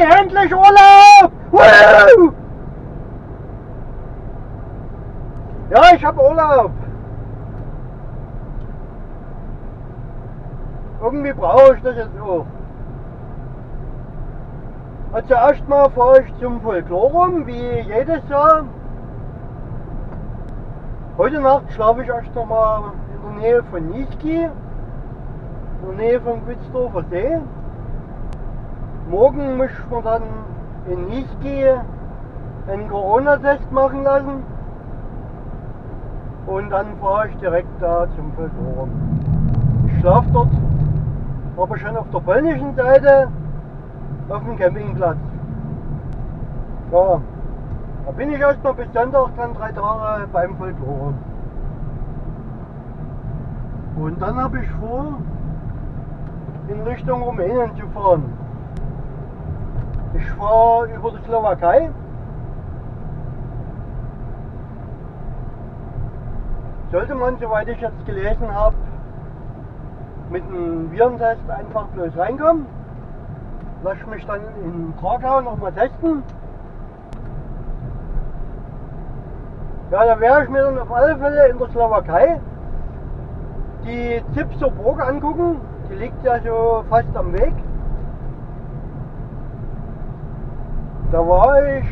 endlich Urlaub! Woo! Ja, ich habe Urlaub. Irgendwie brauche ich das jetzt auch. Also zuerst mal fahre ich zum Folklorum, wie jedes Jahr. Heute Nacht schlafe ich erst noch mal in der Nähe von Niesky, in der Nähe vom Quitzdorfer See. Morgen muss man dann in Niesky einen Corona-Test machen lassen. Und dann fahre ich direkt da zum Folklorum. Ich schlafe dort, aber schon auf der polnischen Seite auf dem Campingplatz. Ja, da bin ich erstmal bis Sonntag dann drei Tage beim Folklore. Und dann habe ich vor, in Richtung Rumänien zu fahren. Ich fahre über die Slowakei. Sollte man, soweit ich jetzt gelesen habe, mit einem Virentest einfach bloß reinkommen. Lass mich dann in Krakau nochmal testen. Ja, da werde ich mir dann auf alle Fälle in der Slowakei die Zipser Burg angucken. Die liegt ja so fast am Weg. Da war ich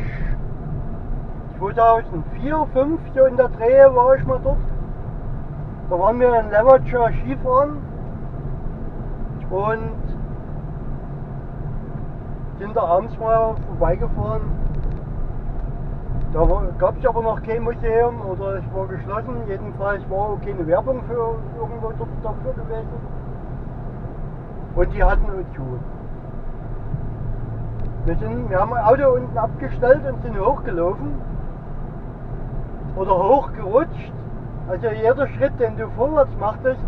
2004, 2005 so in der Drehe war ich mal dort. Da waren wir in Levertscher Skifahren und sind da abends mal vorbeigefahren da gab es aber noch kein Museum oder es war geschlossen. Jedenfalls war auch keine Werbung für irgendwo dort dafür gewesen. Und die hatten uns zu. Wir, sind, wir haben ein Auto unten abgestellt und sind hochgelaufen. Oder hochgerutscht. Also jeder Schritt, den du vorwärts machtest,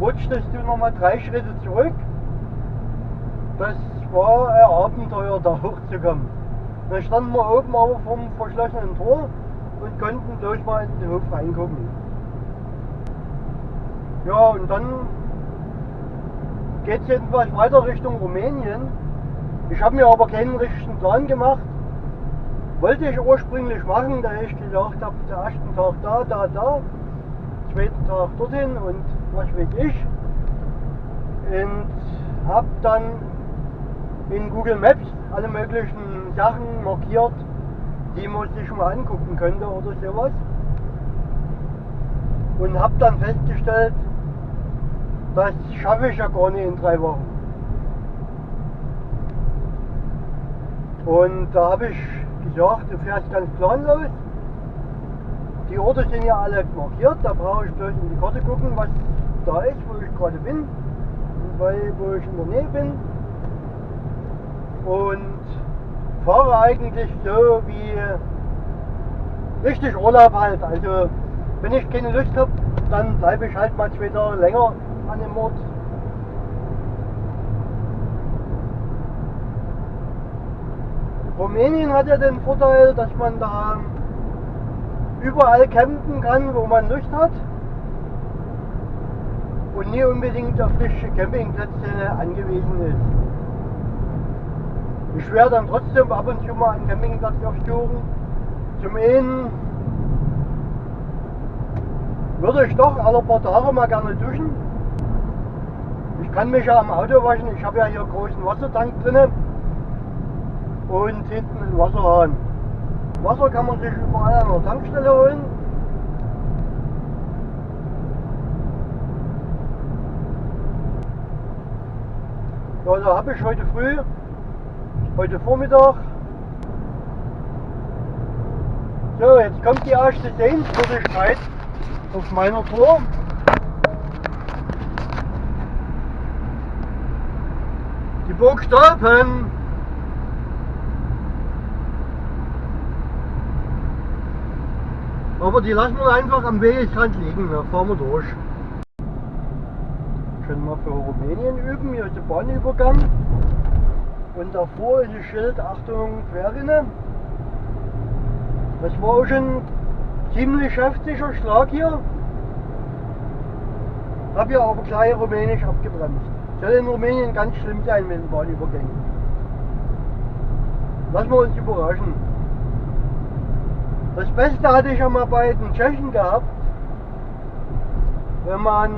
rutschtest du nochmal drei Schritte zurück. Das war ein Abenteuer, da hochzukommen. Dann standen wir oben aber vom verschlossenen Tor und konnten durch mal in den Hof reingucken. Ja, und dann geht es jedenfalls weiter Richtung Rumänien. Ich habe mir aber keinen richtigen Plan gemacht. Wollte ich ursprünglich machen, da ich gesagt habe, der ersten Tag da, da, da, zweiten Tag dorthin und was weiß ich. Und habe dann in Google Maps alle möglichen Sachen markiert, die man sich mal angucken könnte oder sowas. Und habe dann festgestellt, das schaffe ich ja gar nicht in drei Wochen. Und da habe ich gesagt, du fährst ganz planlos. Die Orte sind ja alle markiert, da brauche ich bloß in die Karte gucken, was da ist, wo ich gerade bin, weil, wo ich in der Nähe bin und fahre eigentlich so wie richtig Urlaub halt. Also wenn ich keine Lust habe, dann bleibe ich halt mal zwei Tage länger an dem Ort. Rumänien hat ja den Vorteil, dass man da überall campen kann, wo man Lust hat und nie unbedingt auf frische Campingplätze angewiesen ist. Ich werde dann trotzdem ab und zu mal einen Campingplatz aufsuchen. Zum einen würde ich doch alle paar Tage mal gerne duschen. Ich kann mich ja am Auto waschen. Ich habe ja hier einen großen Wassertank drin und hinten einen Wasserhahn. Wasser kann man sich überall an der Tankstelle holen. Ja, da habe ich heute früh heute Vormittag. So, jetzt kommt die erste Sehenswürdigkeit auf meiner Tour. Die Burg Stolpen. Aber die lassen wir einfach am Wegesrand liegen, da fahren wir durch. Können wir für Rumänien üben, hier ist der Bahnübergang. Und davor ist ein Schild, Achtung, Querrinne. Das war auch schon ziemlich heftiger Schlag hier. Habe ja aber gleich rumänisch abgebremst. Soll in Rumänien ganz schlimm sein mit den Bahnübergängen. lassen wir uns überraschen. Das Beste hatte ich ja mal bei den Tschechen gehabt, wenn man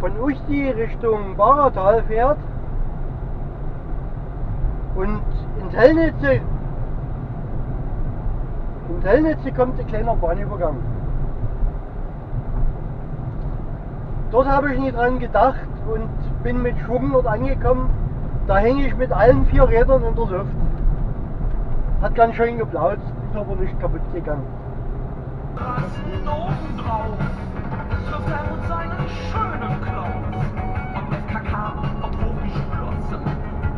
von Usti Richtung Baratal fährt und in Tellnitze, in Tellnitze kommt ein kleiner Bahnübergang. Dort habe ich nicht dran gedacht und bin mit Schwung dort angekommen. Da hänge ich mit allen vier Rädern in der Luft. Hat ganz schön geplaut, ist aber nicht kaputt gegangen. Rasten obendrauf trifft er mit seinen schönen Klaus. Ob mit Kakao, ob hochgeschlossen,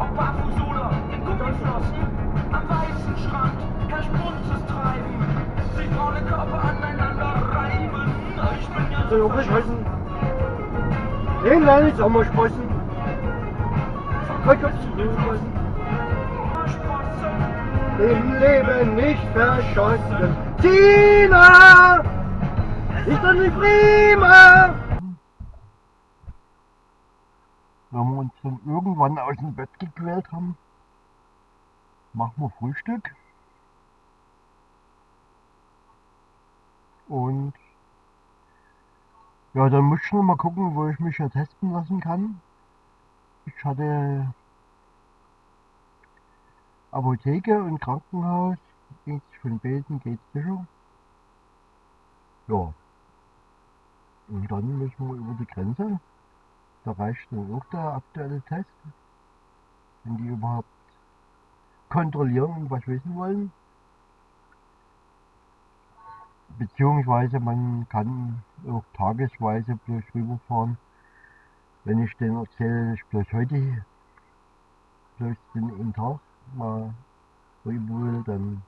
ob barfuß oder in Gummiflossen, am weißen Strand herrscht buntes Treiben, sich braune Körper aneinander reiben. Ich bin ja So, aufgeschlossen. Den lerne ich Sommersprossen. Verkaufen. Im Leben nicht verschossen. Tina! Ist doch nicht prima! Wenn wir uns dann irgendwann aus dem Bett gequält haben, machen wir Frühstück. Und ja, dann muss ich noch mal gucken, wo ich mich ja testen lassen kann. Ich hatte Apotheke und Krankenhaus. Geht's von Beten, geht's sicher. Ja. Und dann müssen wir über die Grenze. Da reicht dann auch der aktuelle Test. Wenn die überhaupt kontrollieren und was wissen wollen. Beziehungsweise man kann auch tagesweise bloß rüberfahren. Wenn ich denen erzähle, ich bloß heute bloß den Tag mal rüber will, dann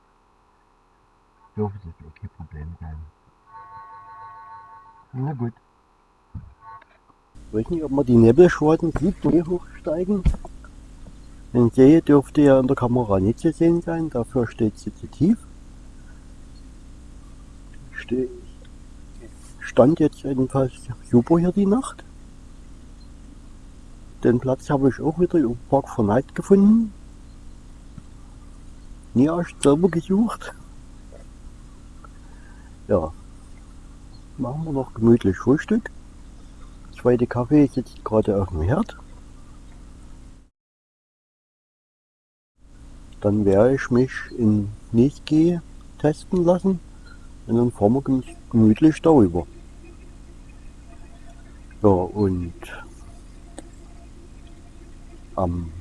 dürfte das auch kein Problem sein. Na gut. Ich weiß nicht, ob man die Nebelschwaden sieht, die hochsteigen. Den See dürfte ja in der Kamera nicht zu sehen sein, dafür steht sie zu tief. Ste stand jetzt jedenfalls super hier die Nacht. Den Platz habe ich auch wieder im Park Verneid gefunden. Nie erst selber gesucht. Ja, machen wir noch gemütlich Frühstück. Zweite Kaffee sitzt gerade auf dem Herd. Dann werde ich mich in Niesge testen lassen und dann fahren wir gemütlich darüber. Ja, und am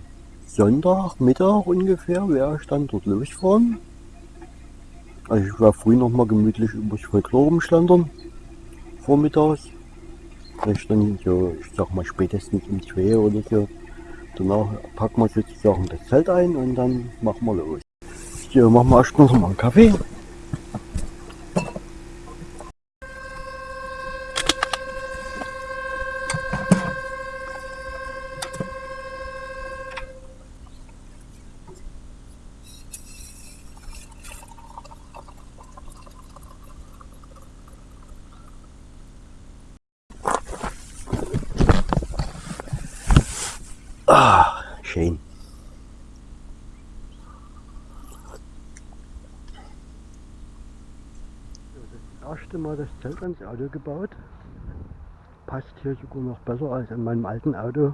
Sonntagmittag ungefähr werde ich dann dort losfahren. Also ich werde früh noch mal gemütlich übers Folklore rumschlendern, vormittags. Vielleicht dann so, ich sag mal spätestens um 2 oder so. Danach packen wir sozusagen das Zelt ein und dann machen wir los. So, machen wir erst noch mal einen Kaffee. Ah, schön. Das erste Mal das Zelt ans Auto gebaut. Passt hier sogar noch besser als in meinem alten Auto.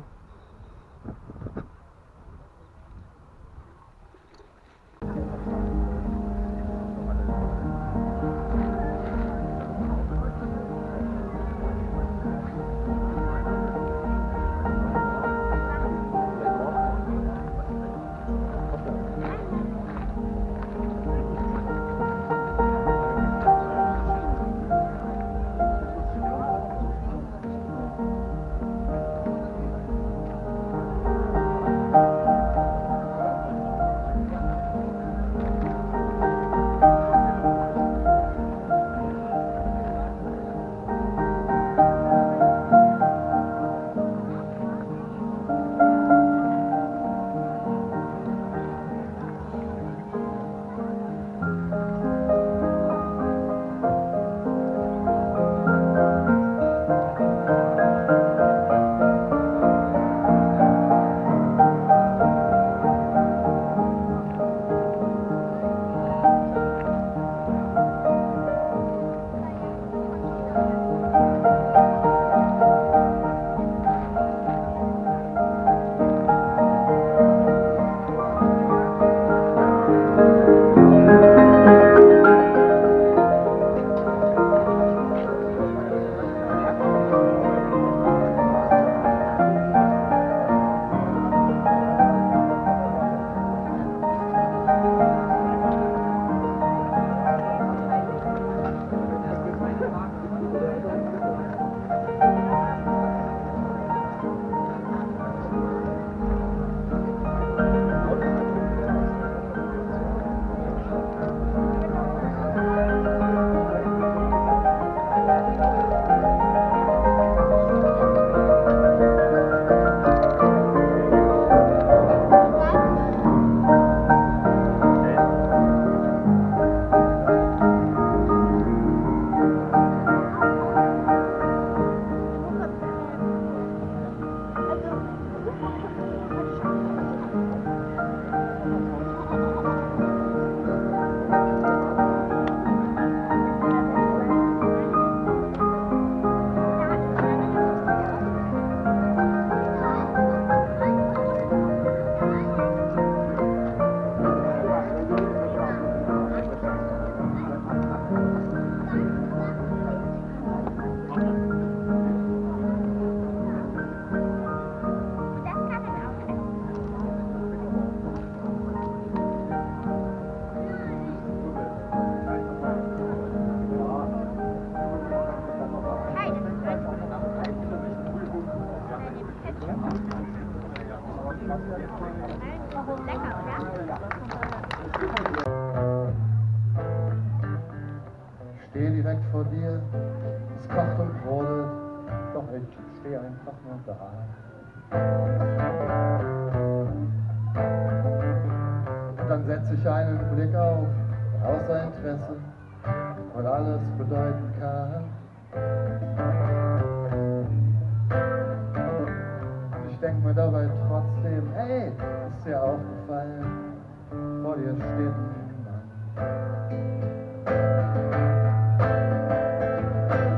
Ein Mann.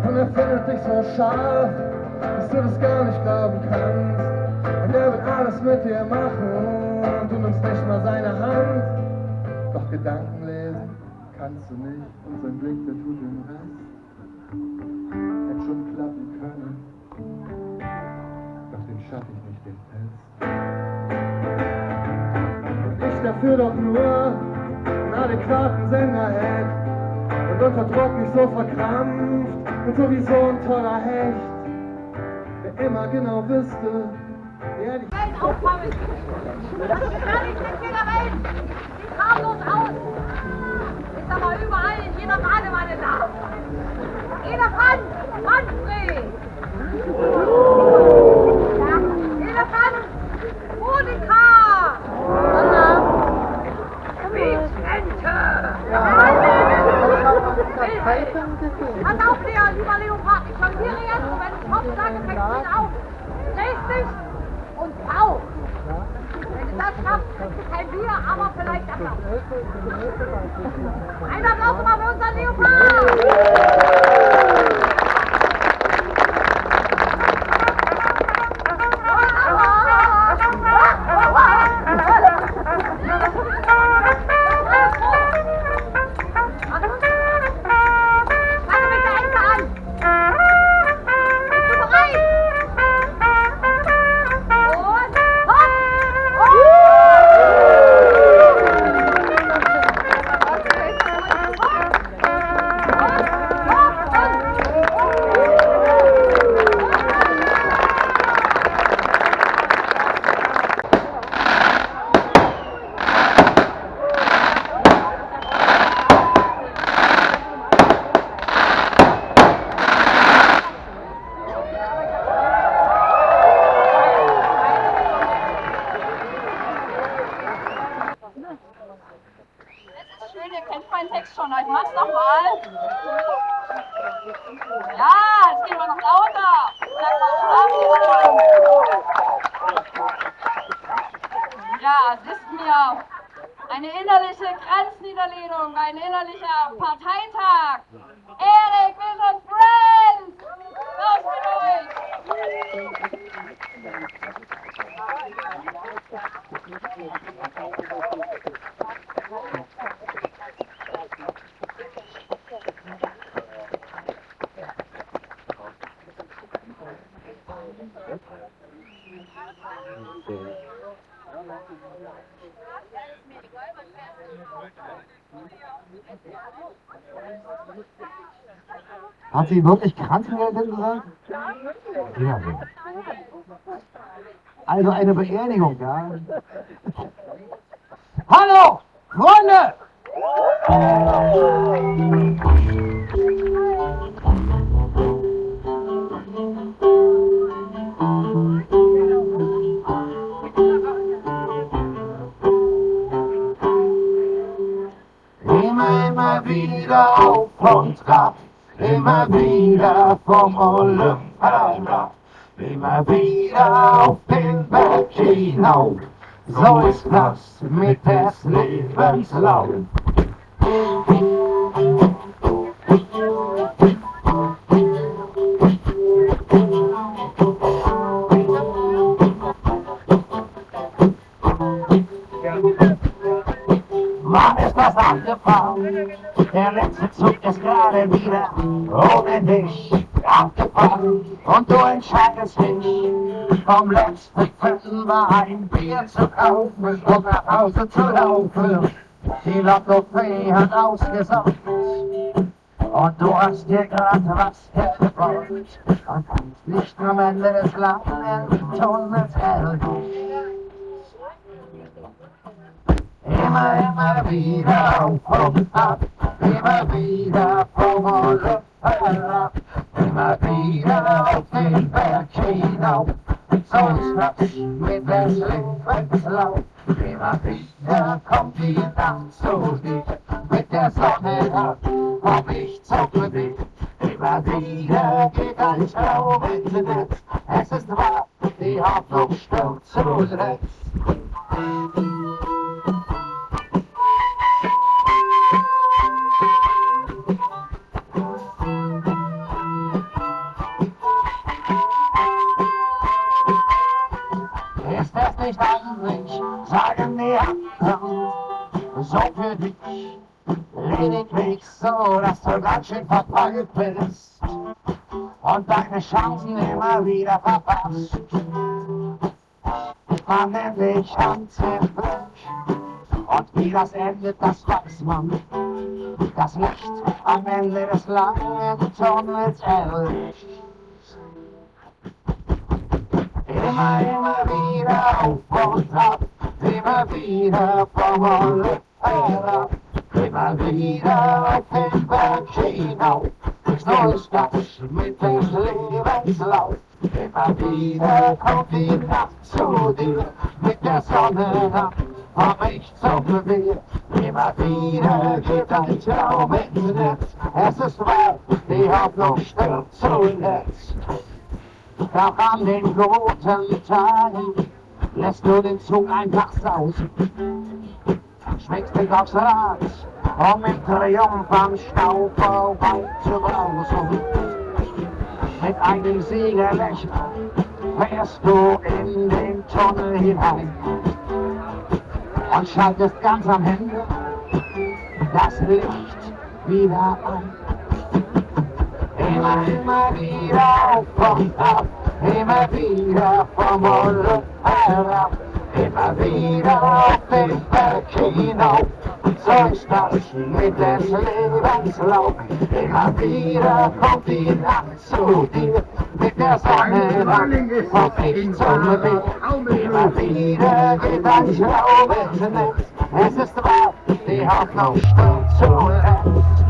Und er findet dich so scharf, dass du das gar nicht glauben kannst. Und er wird alles mit dir machen und du nimmst nicht mal seine Hand. Doch Gedanken lesen kannst du nicht und sein Blick, der tut den Rest. Hätte schon klappen können, doch den schaff ich nicht, den Test. Dafür doch nur einen adäquaten Sender hätte und unter Druck nicht so verkrampft und sowieso ein toller Hecht, der immer genau wüsste, wer die Welt auffangen. Das ist nicht mit jeder Welt. Sieht harmlos aus. Ist aber überall in jeder Badewanne da. Elefant, Manfred. Hat sie wirklich Krankenhilfe gesagt? Ja. Also eine Beerdigung, ja? Hallo, Freunde! Wieder auf und ab, immer wieder vom Olymp herab, immer wieder auf den Berg hinauf. So ist das mit des Lebens Lauf. Abgefahren. Der letzte Zug ist gerade wieder ohne dich abgefahren. Und du entscheidest dich, vom letzten Fünfer ein Bier zu kaufen und nach Hause zu laufen. Die Lottofee hat ausgesaugt. Und du hast dir gerade was hergebracht und kannst nicht am Ende des langen Tunnels helfen. Immer, immer wieder auf und ab, immer wieder vom Ort herab, immer wieder auf den Berg hinauf. So das mit des Lebenslauf. Immer wieder kommt die Nacht zu dir, mit der Sonne ab, komm ich zum Glück. Immer wieder geht ein Traum ins Netz, es ist wahr, die Hoffnung stirbt zuletzt. Anderen, so für dich, lediglich so, dass du ganz schön verpeilt bist und deine Chancen immer wieder verpasst. Man nennt dich Hans im Blick und wie das endet, das weiß man. Das Licht am Ende des langen Tunnels erlischt. Immer, immer wieder auf und ab, immer wieder Himmel herab, immer wieder auf den Berg hinauf. So ist das mit dem Lebenslauf. Immer wieder kommt die Nacht zu dir, mit der Sonne ab, komm ich zum Revier. Immer wieder geht ein Traum ins Netz, es ist wahr, die Hoffnung stirbt zuletzt. Doch an den guten Tagen lässt du den Zug einfach sausen. Dich aufs Rad, um im Triumph am Stau vorbei zu brausen. Mit einem Siegerlächeln fährst du in den Tunnel hinein und schaltest ganz am Ende das Licht wieder ein. Immer, immer wieder auf und ab, immer wieder vom Himmel herab, immer wieder auf den Berg hinauf. So ist das mit des Lebenslauf. Immer wieder kommt die Nacht zu dir, mit der Sonne komm ich zum Weg. Immer wieder geht ein Schraub ins Netz, es ist wahr, die Hoffnung stirbt zuletzt.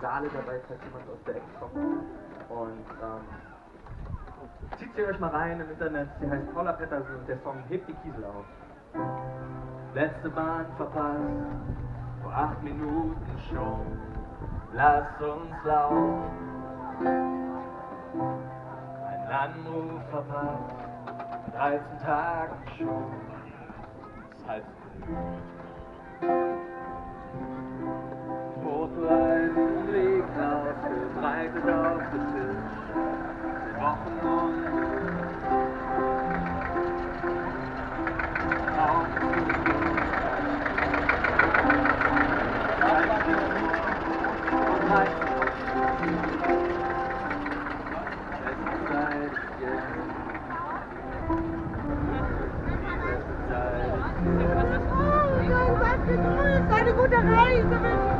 Saale dabei, falls jemand aus der Ecke kommt. Und ähm, zieht sie euch mal rein im Internet. Sie heißt Paula Pettersen und der Song Hebt die Kiesel auf. Letzte Bahn verpasst, vor acht Minuten schon. Lass uns laufen. Ein Anruf verpasst, vor 13 Tagen schon. Das heißt, Rotwein ausgebreitet auf dem Tisch. Seit Wochen und Eine gute Reise wünsche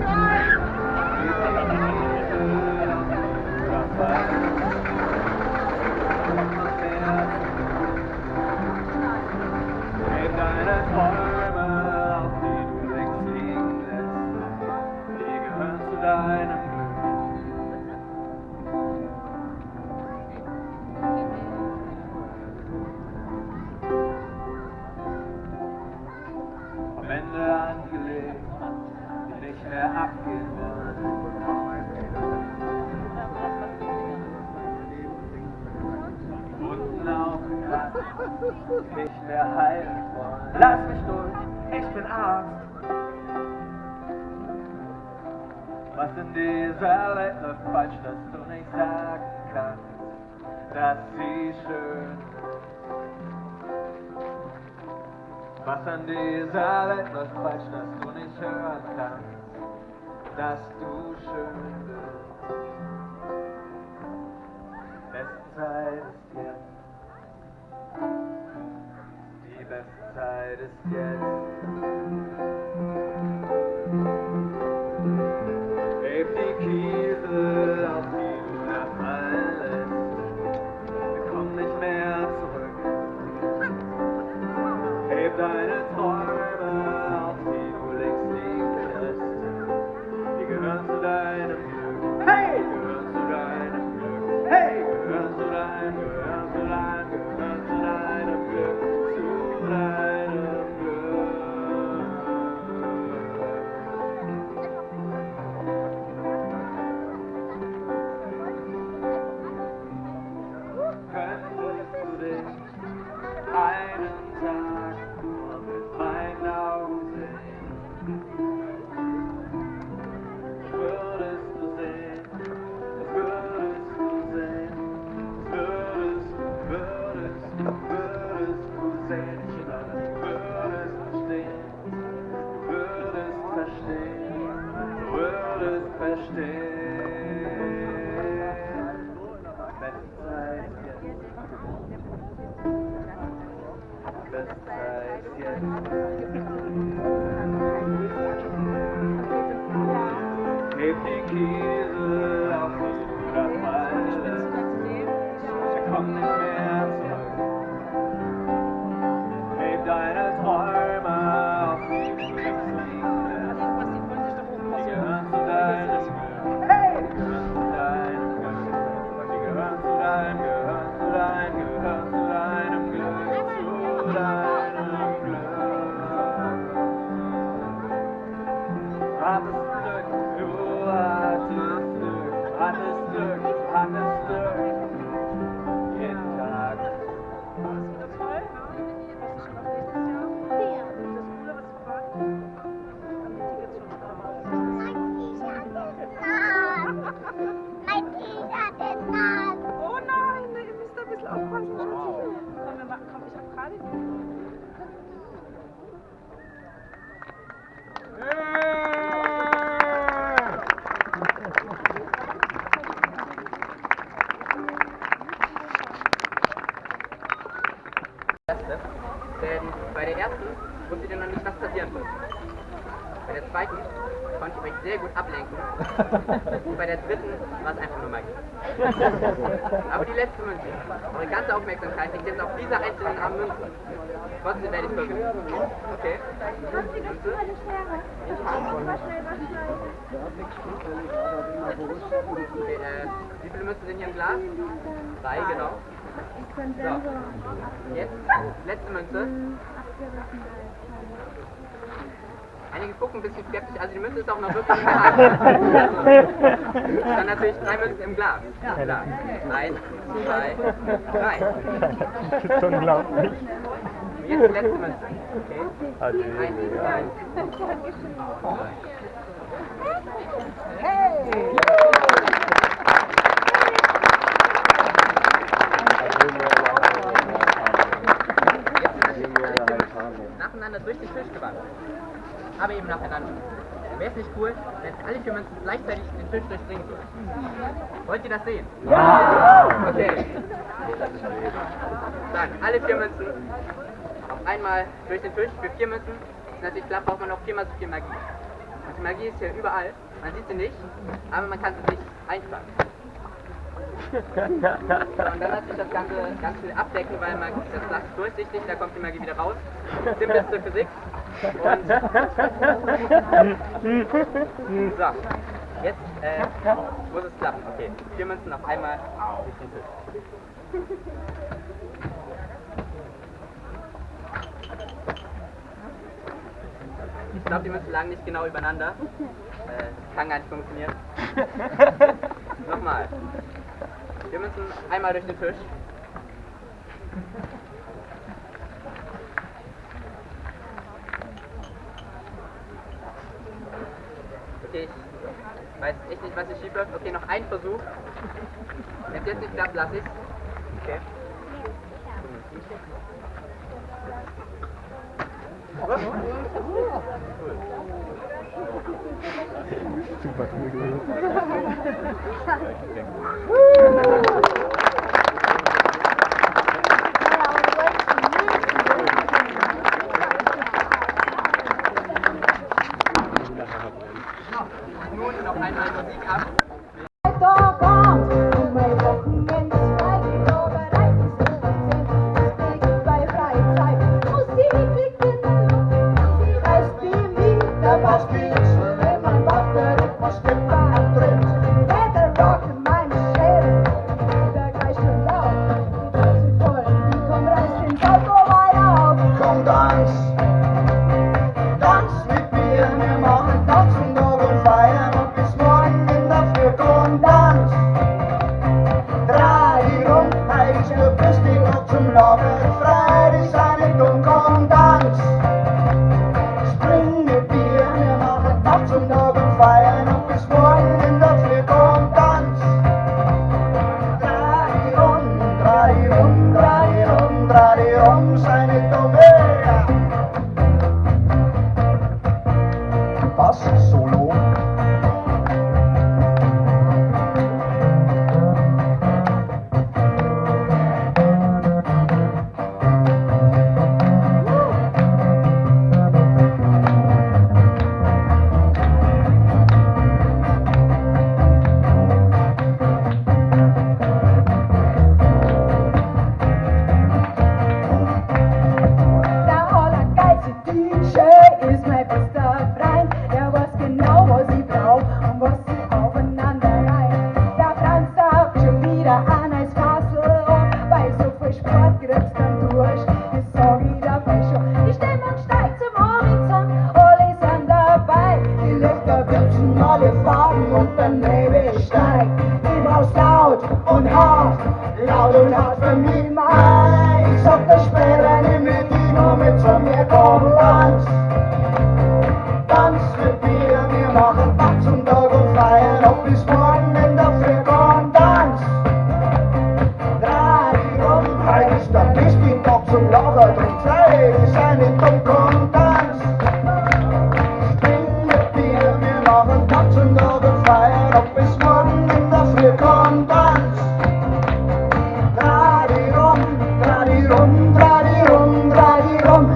Was an dieser Welt läuft falsch, dass du nicht hören kannst, dass du schön bist. Beste Zeit ist jetzt. Die beste Zeit ist jetzt. Magie. Aber die letzte Münze, eure ganze Aufmerksamkeit liegt jetzt auf dieser einzelnen armen Münze. Trotzdem werde ich verwirrt. Okay. Okay, äh, wie viele Münzen sind hier im Glas? Drei, genau. So. Jetzt, letzte Münze. Einige gucken ein bisschen skeptisch, also die Münze ist auch noch wirklich im Glas. Also, dann natürlich drei Münzen im Glas. Klar. Eins, zwei, drei. Das ist unglaublich. Jetzt die letzte Münze. Okay. Eins, zwei, drei. nacheinander durch den Tisch gewandert. Aber eben nacheinander. Wäre es nicht cool, wenn alle vier Münzen gleichzeitig den Tisch durchdringen würden? Wollt ihr das sehen? Ja! Okay. Dann, alle vier Münzen auf einmal durch den Tisch für vier Münzen. Ist natürlich klar, braucht man noch viermal so viel Magie. Und die Magie ist hier überall. Man sieht sie nicht, aber man kann sie sich einfangen. Und dann lässt sich das Ganze ganz viel abdecken, weil man, das Glas durchsichtig, da kommt die Magie wieder raus. Simpelste Physik. Und so, jetzt äh, muss es klappen. Okay, vier Münzen auf einmal durch den Tisch. Ich glaube, die Münzen lagen nicht genau übereinander. Äh, kann gar nicht funktionieren. Nochmal. Wir müssen einmal durch den Tisch. Okay, ich weiß echt nicht, was hier schief läuft. Okay, noch ein Versuch. Wenn es jetzt nicht klappt, lass ich's. Okay. Super. cool.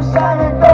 I'm shining.